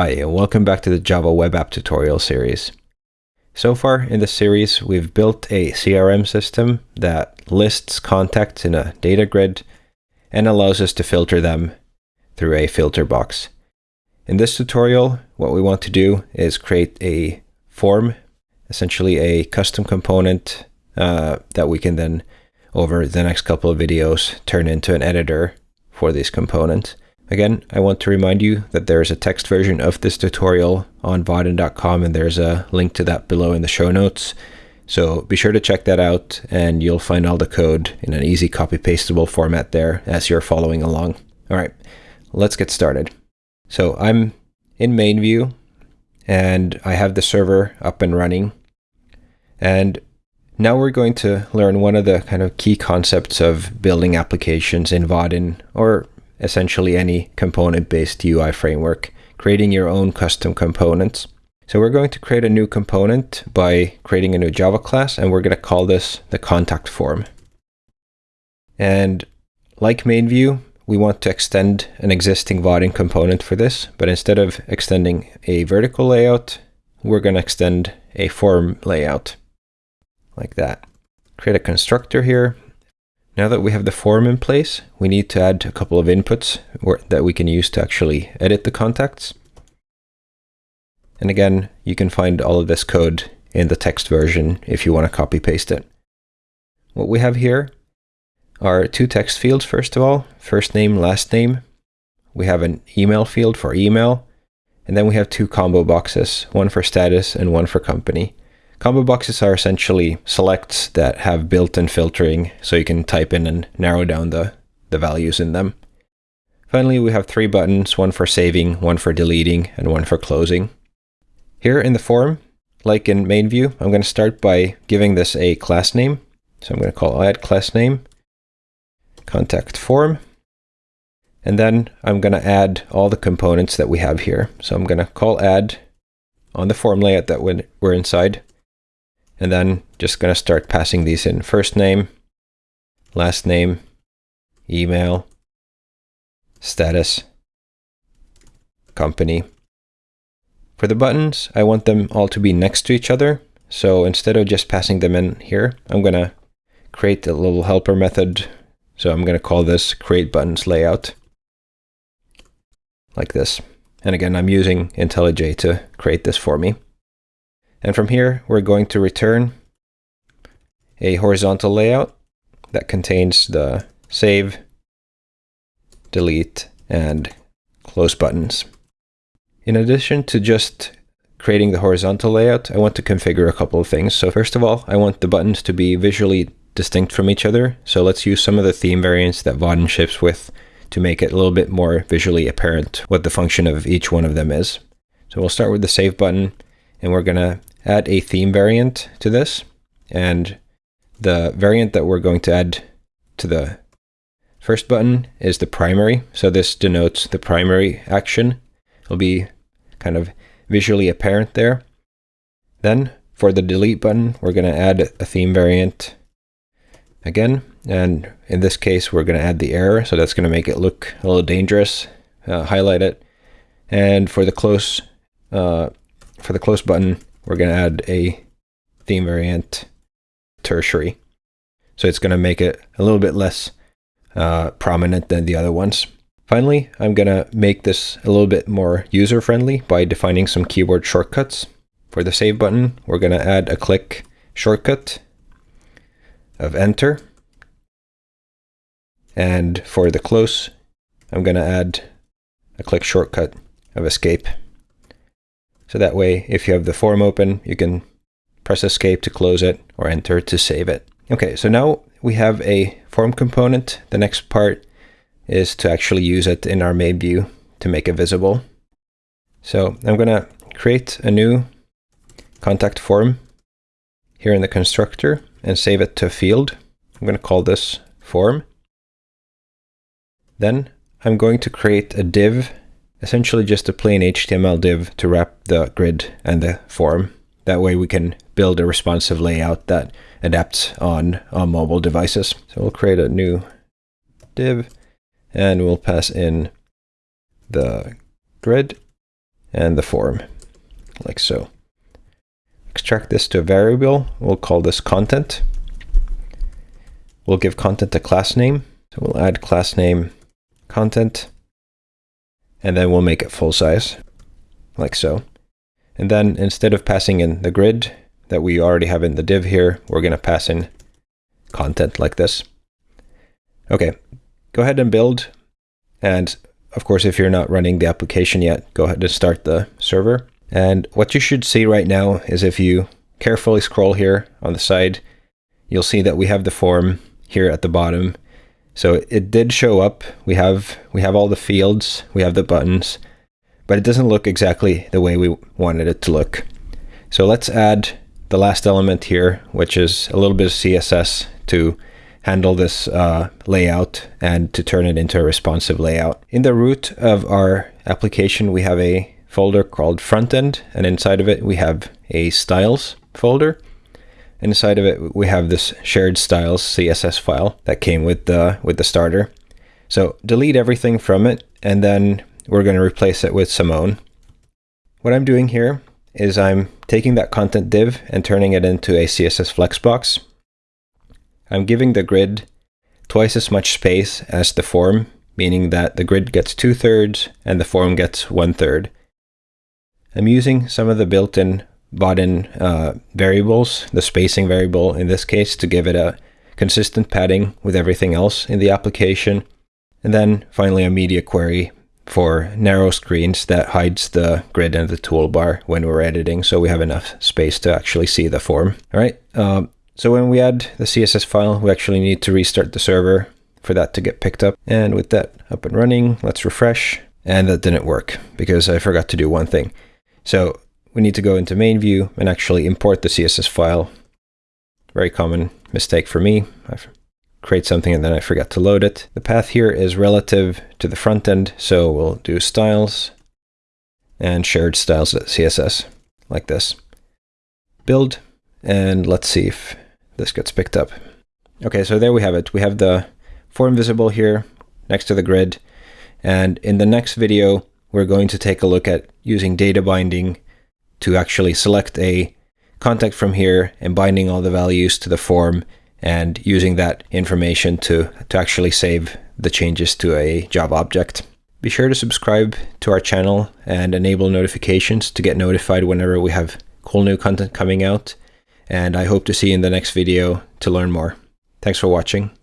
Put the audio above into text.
Hi, and welcome back to the Java Web App tutorial series. So far in this series, we've built a CRM system that lists contacts in a data grid and allows us to filter them through a filter box. In this tutorial, what we want to do is create a form, essentially a custom component uh, that we can then, over the next couple of videos, turn into an editor for these components. Again, I want to remind you that there is a text version of this tutorial on vaadin.com and there's a link to that below in the show notes. So be sure to check that out and you'll find all the code in an easy copy pastable format there as you're following along. All right, let's get started. So I'm in main view and I have the server up and running. And now we're going to learn one of the kind of key concepts of building applications in Vaadin or essentially any component-based UI framework, creating your own custom components. So we're going to create a new component by creating a new Java class, and we're going to call this the contact form. And like main view, we want to extend an existing Vaadin component for this, but instead of extending a vertical layout, we're going to extend a form layout like that. Create a constructor here, now that we have the form in place, we need to add a couple of inputs that we can use to actually edit the contacts. And again, you can find all of this code in the text version if you want to copy paste it. What we have here are two text fields, first of all, first name, last name. We have an email field for email, and then we have two combo boxes, one for status and one for company. Combo boxes are essentially selects that have built-in filtering, so you can type in and narrow down the, the values in them. Finally, we have three buttons, one for saving, one for deleting, and one for closing. Here in the form, like in main view, I'm going to start by giving this a class name. So I'm going to call add class name, contact form, and then I'm going to add all the components that we have here. So I'm going to call add on the form layout that we're inside, and then just going to start passing these in. First name, last name, email, status, company. For the buttons, I want them all to be next to each other. So instead of just passing them in here, I'm going to create a little helper method. So I'm going to call this create buttons layout like this. And again, I'm using IntelliJ to create this for me. And from here, we're going to return a horizontal layout that contains the save, delete, and close buttons. In addition to just creating the horizontal layout, I want to configure a couple of things. So first of all, I want the buttons to be visually distinct from each other. So let's use some of the theme variants that Vaadin ships with to make it a little bit more visually apparent what the function of each one of them is. So we'll start with the save button and we're going to add a theme variant to this. And the variant that we're going to add to the first button is the primary. So this denotes the primary action. It'll be kind of visually apparent there. Then for the delete button, we're going to add a theme variant again. And in this case, we're going to add the error. So that's going to make it look a little dangerous. Uh, highlight it. And for the close, uh, for the close button, we're going to add a theme variant tertiary. So it's going to make it a little bit less uh, prominent than the other ones. Finally, I'm going to make this a little bit more user-friendly by defining some keyboard shortcuts. For the save button, we're going to add a click shortcut of enter. And for the close, I'm going to add a click shortcut of escape. So that way, if you have the form open, you can press escape to close it or enter to save it. Okay, so now we have a form component. The next part is to actually use it in our main view to make it visible. So I'm going to create a new contact form here in the constructor and save it to a field. I'm going to call this form. Then I'm going to create a div essentially just a plain HTML div to wrap the grid and the form. That way we can build a responsive layout that adapts on, on mobile devices. So we'll create a new div and we'll pass in the grid and the form, like so. Extract this to a variable. We'll call this content. We'll give content a class name. So we'll add class name content, and then we'll make it full size, like so. And then instead of passing in the grid that we already have in the div here, we're going to pass in content like this. Okay, go ahead and build. And of course, if you're not running the application yet, go ahead and start the server. And what you should see right now is if you carefully scroll here on the side, you'll see that we have the form here at the bottom. So it did show up. We have we have all the fields, we have the buttons, but it doesn't look exactly the way we wanted it to look. So let's add the last element here, which is a little bit of CSS to handle this uh, layout and to turn it into a responsive layout. In the root of our application, we have a folder called frontend, and inside of it we have a styles folder. Inside of it we have this shared styles CSS file that came with the with the starter. So delete everything from it, and then we're going to replace it with Simone. What I'm doing here is I'm taking that content div and turning it into a CSS flexbox. I'm giving the grid twice as much space as the form, meaning that the grid gets two thirds and the form gets one third. I'm using some of the built-in bought-in uh, variables, the spacing variable in this case, to give it a consistent padding with everything else in the application. And then finally a media query for narrow screens that hides the grid and the toolbar when we're editing so we have enough space to actually see the form. All right, um, so when we add the CSS file, we actually need to restart the server for that to get picked up. And with that up and running, let's refresh. And that didn't work because I forgot to do one thing. So we need to go into main view and actually import the CSS file. Very common mistake for me. I create something and then I forget to load it. The path here is relative to the front end. So we'll do styles and shared styles.css like this. Build, and let's see if this gets picked up. Okay, so there we have it. We have the form visible here next to the grid. And in the next video, we're going to take a look at using data binding to actually select a contact from here and binding all the values to the form and using that information to, to actually save the changes to a Java object. Be sure to subscribe to our channel and enable notifications to get notified whenever we have cool new content coming out and I hope to see you in the next video to learn more. Thanks for watching.